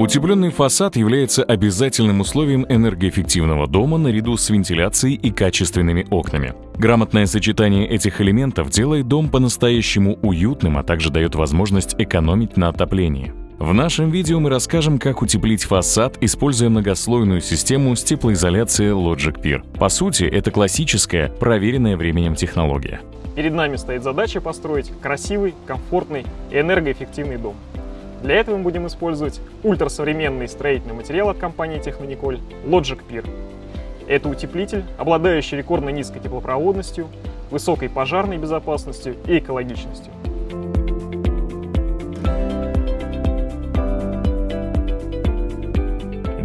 Утепленный фасад является обязательным условием энергоэффективного дома наряду с вентиляцией и качественными окнами. Грамотное сочетание этих элементов делает дом по-настоящему уютным, а также дает возможность экономить на отоплении. В нашем видео мы расскажем, как утеплить фасад, используя многослойную систему с теплоизоляцией Logic Pier. По сути, это классическая, проверенная временем технология. Перед нами стоит задача построить красивый, комфортный и энергоэффективный дом. Для этого мы будем использовать ультрасовременный строительный материал от компании Технониколь Logic Pier. Это утеплитель, обладающий рекордно низкой теплопроводностью, высокой пожарной безопасностью и экологичностью.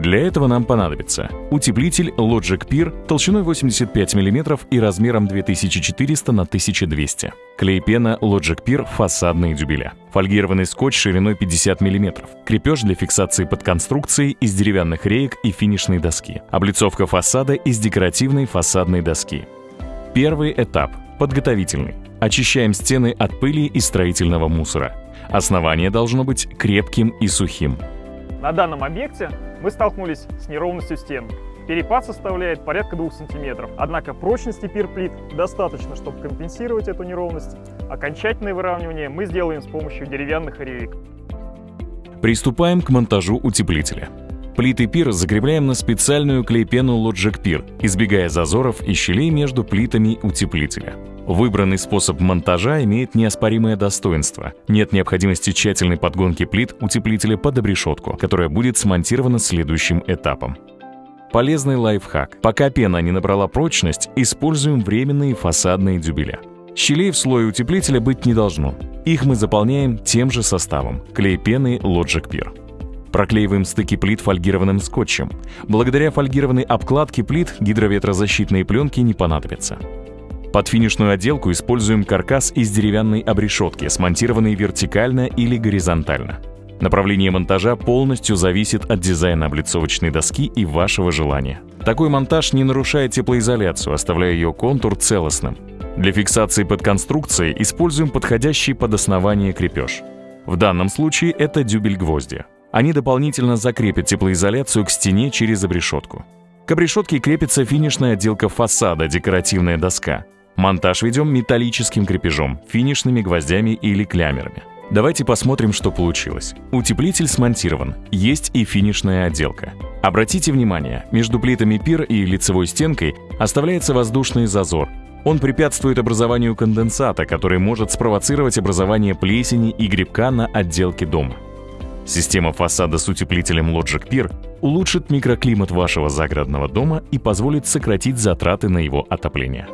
Для этого нам понадобится утеплитель Logic Pier толщиной 85 мм и размером 2400 на 1200 клей-пена Logic Pier фасадные дюбеля, фольгированный скотч шириной 50 мм, крепеж для фиксации под конструкцией из деревянных реек и финишной доски, облицовка фасада из декоративной фасадной доски. Первый этап – подготовительный. Очищаем стены от пыли и строительного мусора. Основание должно быть крепким и сухим. На данном объекте мы столкнулись с неровностью стен. Перепад составляет порядка 2 см, однако прочности пирплит достаточно, чтобы компенсировать эту неровность. Окончательное выравнивание мы сделаем с помощью деревянных реек. Приступаем к монтажу утеплителя. Плиты пир закрепляем на специальную клейпену Logic Pir, избегая зазоров и щелей между плитами утеплителя. Выбранный способ монтажа имеет неоспоримое достоинство. Нет необходимости тщательной подгонки плит утеплителя под обрешетку, которая будет смонтирована следующим этапом. Полезный лайфхак. Пока пена не набрала прочность, используем временные фасадные дюбеля. Щелей в слое утеплителя быть не должно. Их мы заполняем тем же составом – клей пены Logic Pir. Проклеиваем стыки плит фольгированным скотчем. Благодаря фольгированной обкладке плит гидроветрозащитные пленки не понадобятся. Под финишную отделку используем каркас из деревянной обрешетки, смонтированный вертикально или горизонтально. Направление монтажа полностью зависит от дизайна облицовочной доски и вашего желания. Такой монтаж не нарушает теплоизоляцию, оставляя ее контур целостным. Для фиксации под конструкцией используем подходящий под основание крепеж. В данном случае это дюбель гвозди. Они дополнительно закрепят теплоизоляцию к стене через обрешетку. К обрешетке крепится финишная отделка фасада, декоративная доска. Монтаж ведем металлическим крепежом, финишными гвоздями или клямерами. Давайте посмотрим, что получилось. Утеплитель смонтирован, есть и финишная отделка. Обратите внимание, между плитами пир и лицевой стенкой оставляется воздушный зазор. Он препятствует образованию конденсата, который может спровоцировать образование плесени и грибка на отделке дома. Система фасада с утеплителем Logic Pier улучшит микроклимат вашего загородного дома и позволит сократить затраты на его отопление.